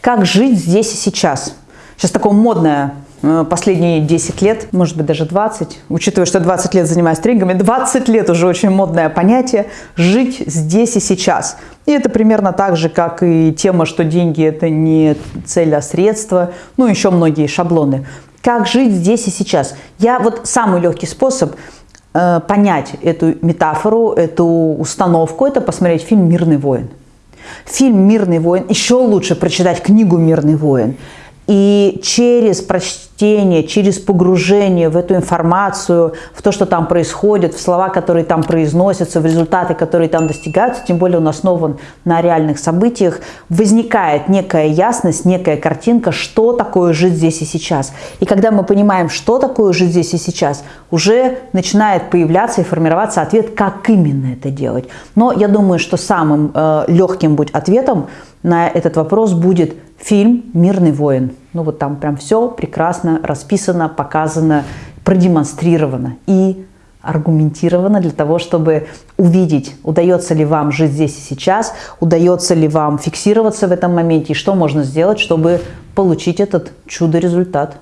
Как жить здесь и сейчас? Сейчас такое модное э, последние 10 лет, может быть даже 20, учитывая, что 20 лет занимаюсь тренингами, 20 лет уже очень модное понятие «жить здесь и сейчас». И это примерно так же, как и тема, что деньги – это не цель, а средство, ну еще многие шаблоны. Как жить здесь и сейчас? Я вот самый легкий способ э, понять эту метафору, эту установку – это посмотреть фильм «Мирный воин». Фильм «Мирный воин», еще лучше прочитать книгу «Мирный воин». И через прочтение, через погружение в эту информацию, в то, что там происходит, в слова, которые там произносятся, в результаты, которые там достигаются, тем более он основан на реальных событиях, возникает некая ясность, некая картинка, что такое жить здесь и сейчас. И когда мы понимаем, что такое жить здесь и сейчас, уже начинает появляться и формироваться ответ, как именно это делать. Но я думаю, что самым э, легким будет ответом на этот вопрос будет фильм «Мирный воин». Ну вот там прям все прекрасно расписано, показано, продемонстрировано и аргументировано для того, чтобы увидеть, удается ли вам жить здесь и сейчас, удается ли вам фиксироваться в этом моменте и что можно сделать, чтобы получить этот чудо-результат.